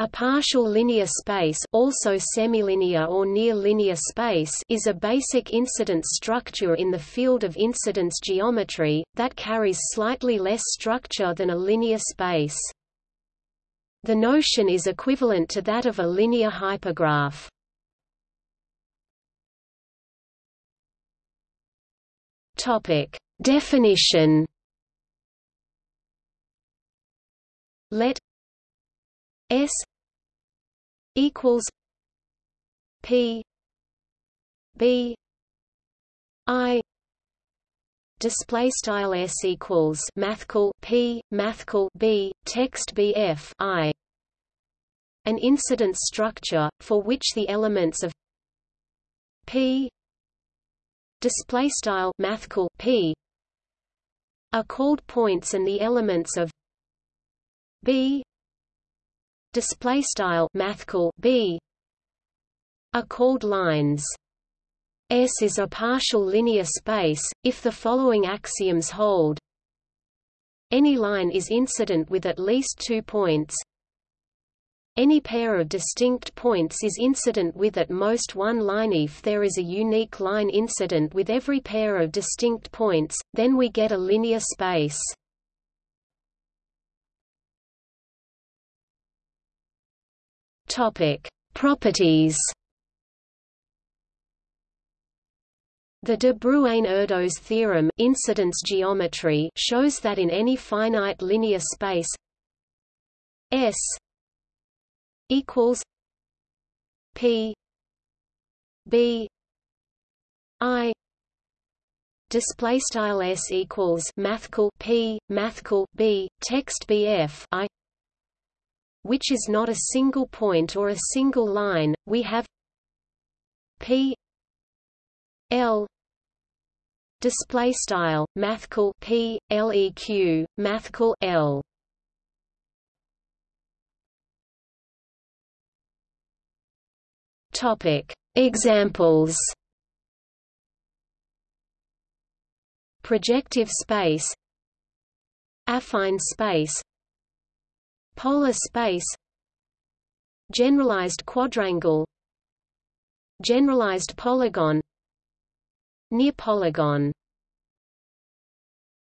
A partial linear space also semilinear or near-linear space is a basic incidence structure in the field of incidence geometry, that carries slightly less structure than a linear space. The notion is equivalent to that of a linear hypergraph. Definition Let S equals P B I display style s equals mathcal p mathcal b text bf i. An incidence structure for which the elements of p display style mathcal p are called points and the elements of b display style mathcal b are called lines. S is a partial linear space if the following axioms hold. Any line is incident with at least two points. Any pair of distinct points is incident with at most one line if there is a unique line incident with every pair of distinct points, then we get a linear space. Topic: Properties. The de Bruijn-Erdos theorem incidence geometry shows that in any finite linear space S equals P B I display style S equals mathcal P mathcal B text BF I which is not a single point or a single line, we have P L display style mathcal P LEQ mathcal L. Topic. Examples. Projective space. Affine space Polar space Generalized quadrangle Generalized polygon Near polygon